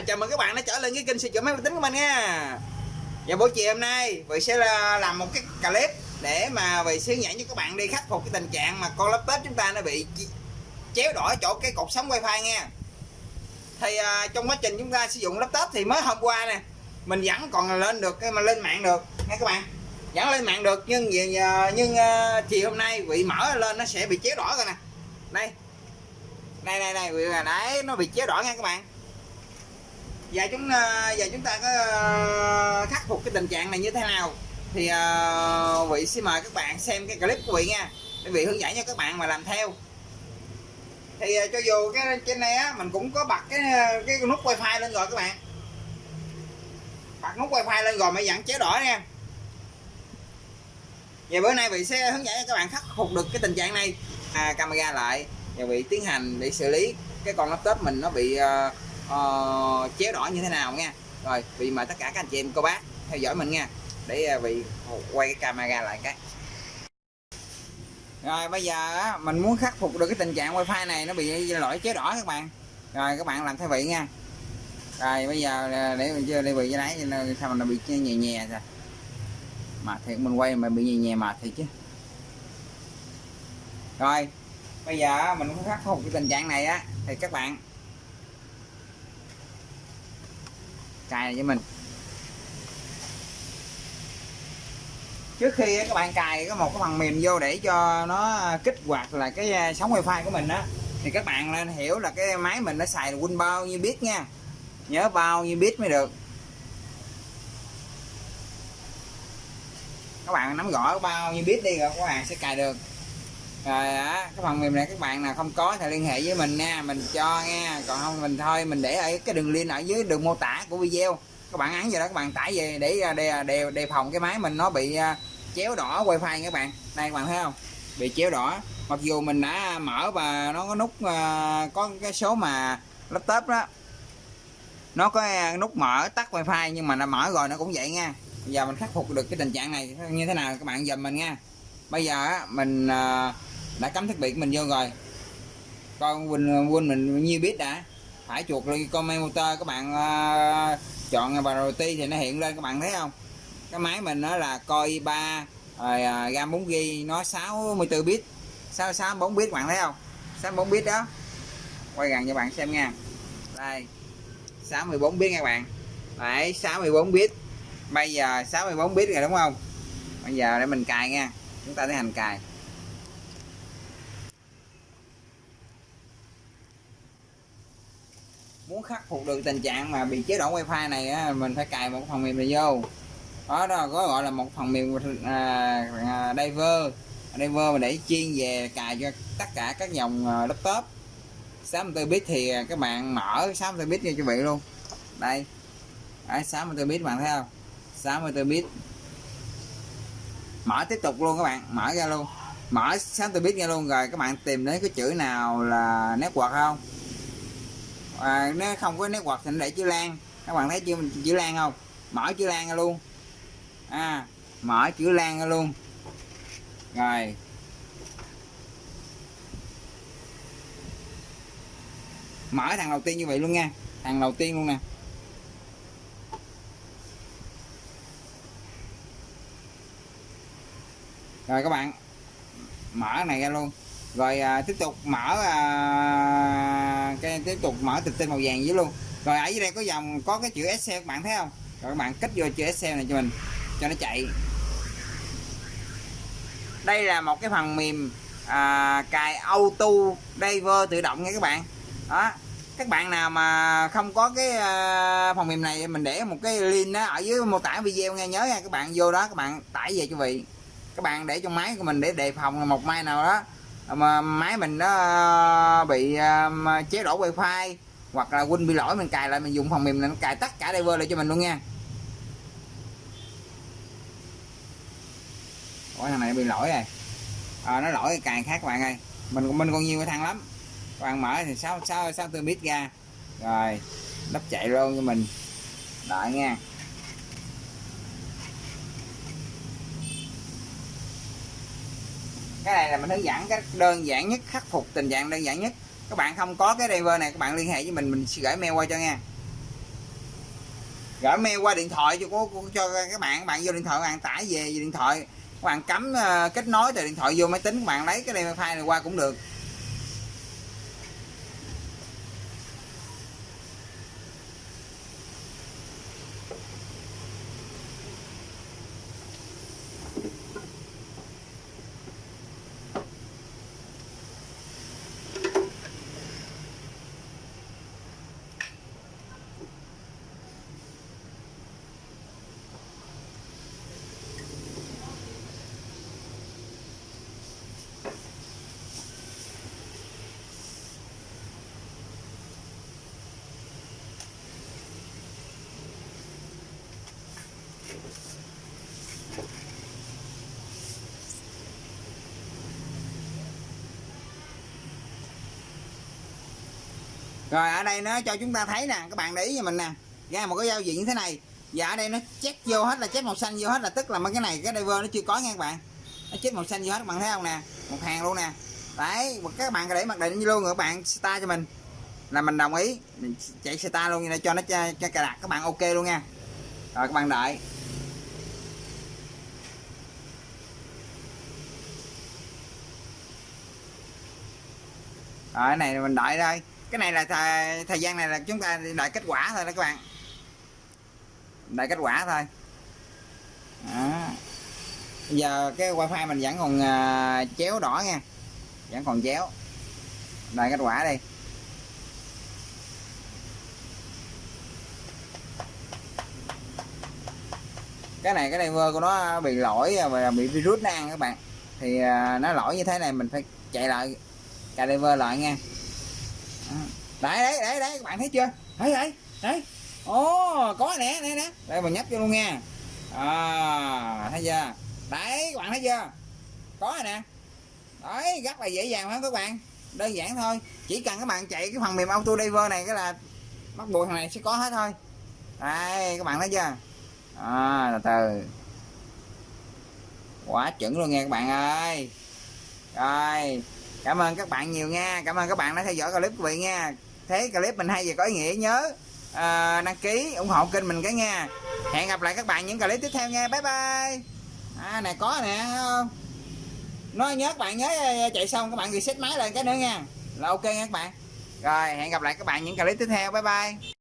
À, chào mừng các bạn đã trở lên cái kênh sửa chữa máy vi tính của mình nha. Và buổi chiều hôm nay Vị sẽ làm một cái clip Để mà Vị sẽ hướng dẫn cho các bạn đi khắc phục cái tình trạng mà con laptop chúng ta nó bị chéo đỏ chỗ cái cột sóng wifi nha. Thì à, trong quá trình chúng ta sử dụng laptop thì mới hôm qua nè Mình vẫn còn lên được cái mà lên mạng được nha các bạn. Vẫn lên mạng được nhưng vì- à, nhưng uh, chiều hôm nay Vị mở lên nó sẽ bị chéo đỏ rồi nè. Đây. Đây đây đây đấy nó bị chéo đỏ nha các bạn và chúng và chúng ta có ờ, khắc phục cái tình trạng này như thế nào? Thì ờ, vị xin mời các bạn xem cái clip của vị nha. Để vị hướng dẫn cho các bạn mà làm theo. Thì cho dù cái trên này á mình cũng có bật cái cái nút wifi lên rồi các bạn. Bật nút wifi lên rồi mới dẫn chế đỏ nha. Và bữa nay vị sẽ hướng dẫn cho các bạn khắc phục được cái tình trạng này. À, camera lại. Và vị tiến hành để xử lý. Cái con laptop mình nó bị uh, uh, chéo đỏ như thế nào nha. Rồi vì mời tất cả các anh chị em cô bác theo dõi mình nha. Để uh, vì quay cái camera lại cái. Rồi bây giờ á, mình muốn khắc phục được cái tình trạng wifi này nó bị lỗi chế đỏ các bạn. Rồi các bạn làm theo vị nha. Rồi bây giờ ờ, để mình chưa đi vị cái đấy sao mà nó bị nhè nhè rồi mà thiệt mình quay mà bị nhè nhè mà thiệt chứ. Rồi bây giờ mình muốn khắc phục cái tình trạng này á thì các bạn cài này cho mình. Trước khi các bạn cài có một cái phần mềm vô để cho nó kích hoạt là cái à, sóng wifi của mình đó thì các bạn nên hiểu là cái máy mình nó xài win bao nhiêu biết nha. Nhớ bao nhiêu biết mới được. Các bạn nắm rõ bao nhiêu biết đi rồi các bạn sẽ cài được rồi á cái phần mềm này các bạn nào không có thì liên hệ với mình nha mình cho nha. Còn không mình thôi mình để ở cái đường link ở dưới đường mô tả của video. Các bạn án vào đó các bạn tải về để à, đề, đề, đề phòng cái máy mình nó bị à, chéo đỏ wifi các bạn. Đây các bạn thấy không? Bị chéo đỏ. Mặc dù mình đã mở và nó có nút à, có cái số mà laptop đó. Nó có nút mở tắt wifi nhưng mà nó mở rồi nó cũng vậy nha. Bây giờ mình khắc phục được cái tình trạng này như thế nào các bạn dùm mình nha. Bây giờ á, mình đã cắm thiết bị của mình vô rồi. Coi quên quên mình nhiêu biết đã. Phải chuột lên comment motor các bạn à, chọn priority thì nó hiện lên các bạn thấy không? Cái máy mình nó là coi 3 rồi à, RAM 4 g nó 64 bit. 664 bit các bạn thấy không? 64 bit đó. Quay gần cho bạn xem nha. Đây 64 bit nha các bạn. Đấy 64 bit. Bây giờ 64 bit rồi đúng không? Bây giờ để mình cài nha. Chúng ta tiến hành cài. Muốn khắc phục được tình trạng mà bị chế độ wifi này á, mình phải cài một phần mềm này vô. Đó đó có gọi là một phần mềm à, à, diver diver mà để chuyên về cài cho tất cả các dòng à, laptop. 64 bit thì à, các bạn mở 64 bit cho vị luôn. Đây. Đấy, 64 bit bạn thấy không? 64 bit. Mở tiếp tục luôn các bạn mở ra luôn. Mở 64 bit ra luôn rồi các bạn tìm đến cái chữ nào là network không? À, nếu không có nét quạt thì nó để chữ lan. Các bạn thấy chưa chữ lan không? Mở chữ lan ra luôn. À mở chữ lan ra luôn. Rồi. Mở thằng đầu tiên như vậy luôn nha. Thằng đầu tiên luôn nè. Rồi các bạn mở này ra luôn. Rồi à, tiếp tục mở à, cái tiếp tục mở từ tinh màu vàng dưới luôn. Rồi ở dưới đây có dòng có cái chữ Excel các bạn thấy không? Rồi các bạn kích vô chữ Excel này cho mình cho nó chạy. Đây là một cái phần mềm à, cài auto driver tự động nha các bạn. Đó. Các bạn nào mà không có cái à, phần mềm này mình để một cái link đó ở dưới mô tả video nghe nhớ nha. Các bạn vô đó các bạn tải về cho vị. Các bạn để trong máy của mình để đề phòng một mai nào đó. À, mà máy mình nó ờ, bị ờ, chế độ wifi hoặc là win bị lỗi mình cài lại mình dùng phần mềm này nó cài tất cả driver lại cho mình luôn nha. Ủa thằng này bị lỗi rồi. À, nó lỗi cài khác bạn ơi. Mình mình còn nhiều cái thằng lắm. Bạn mở thì sáu sáu sáu tư bit ra. Rồi đắp chạy luôn cho mình. Đợi nha. Cái này là mình hướng dẫn cái đơn giản nhất khắc phục tình trạng đơn giản nhất. Các bạn không có cái driver này các bạn liên hệ với mình mình sẽ gửi mail qua cho nha. Gửi mail qua điện thoại cho của, cho các bạn các bạn vô điện thoại các bạn tải về, về điện thoại. Các bạn cắm uh, kết nối từ điện thoại vô máy tính các bạn lấy cái driver file này qua cũng được. Rồi ở đây nó cho chúng ta thấy nè các bạn để ý cho mình nè. Ra một cái giao diện như thế này. Và ở đây nó check vô hết là check màu xanh vô hết là tức là mấy cái này cái driver nó chưa có nha các bạn. Nó check màu xanh vô hết các bạn thấy không nè? Một hàng luôn nè. Đấy các bạn để mặc định luôn các bạn start cho mình. Là mình đồng ý. Mình chạy start luôn để cho nó cho, cho cài đặt. Các bạn ok luôn nha. Rồi các bạn đợi. Rồi cái này mình đợi đây cái này là thời, thời gian này là chúng ta đợi kết quả thôi đó các bạn. Đợi kết quả thôi. Đó. bây giờ cái wifi mình vẫn còn uh, chéo đỏ nha. Vẫn còn chéo. Đợi kết quả đi. Cái này cái driver của nó bị lỗi và bị virus nó ăn các bạn. Thì uh, nó lỗi như thế này mình phải chạy lại cà driver lại nha đấy đấy đấy đấy các bạn thấy chưa? Đấy đấy đấy. Ồ có nè nè nè. Đây mình nhấp vô luôn nha. À, thấy chưa? Đấy các bạn thấy chưa? Có rồi nè. Đấy rất là dễ dàng lắm các bạn? Đơn giản thôi. Chỉ cần các bạn chạy cái phần mềm auto driver này cái là bắt buộc thằng này sẽ có hết thôi. Đây các bạn thấy chưa? À, từ từ. Quá chuẩn luôn nha các bạn ơi. Rồi cảm ơn các bạn nhiều nha. Cảm ơn các bạn đã theo dõi clip của vị nha thấy clip mình hay và có ý nghĩa nhớ uh, đăng ký ủng hộ kênh mình cái nha. Hẹn gặp lại các bạn những clip tiếp theo nha. Bye bye. À này có nè không? Nói nhớ các bạn nhớ à, chạy xong các bạn reset máy lên cái nữa nha. Là ok nha các bạn. Rồi hẹn gặp lại các bạn những clip tiếp theo. Bye bye.